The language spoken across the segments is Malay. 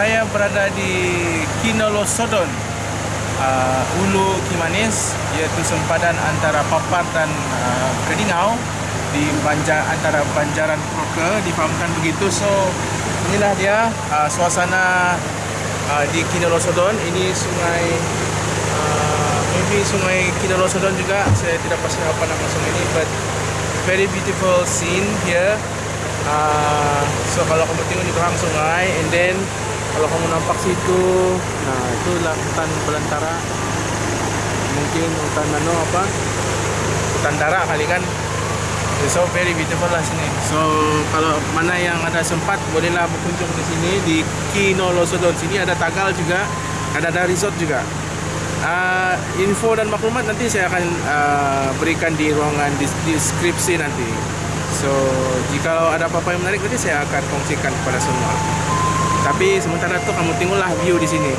saya berada di Kinolosodon, uh, Hulu Kimanis, iaitu sempadan antara Papar dan uh, Kedingau di banjar antara Banjaran Kroke difahamkan begitu. So inilah dia uh, suasana uh, di Kinolosodon. Ini sungai uh, maybe sungai Kinolosodon juga. Saya tidak pasti apa nama sungai ini, but very beautiful scene here. Uh, so kalau kamu tengok di belakang sungai and then kalau kamu nampak situ nah itulah hutan belantara. Mungkin hutan nano apa? Hutan darah kali kan? So very beautiful lah sini. So kalau mana yang ada sempat bolehlah berkunjung di sini. Di Kinolosodon sini ada tagal juga ada ada resort juga. Uh, info dan maklumat nanti saya akan uh, berikan di ruangan deskripsi nanti. So jika ada apa-apa yang menarik nanti saya akan kongsikan kepada semua tapi sementara tu kamu tengoklah view di sini.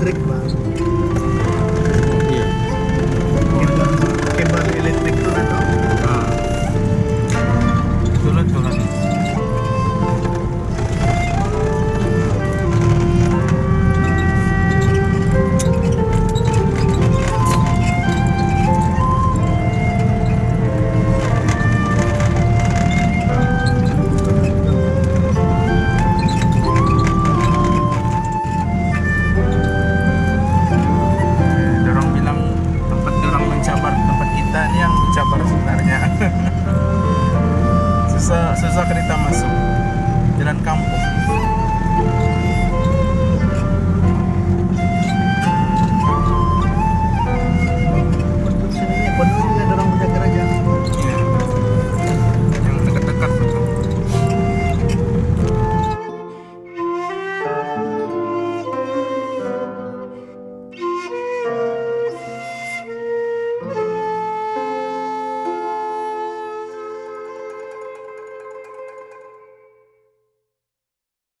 trick? Susah kereta masuk. Jalan kampung.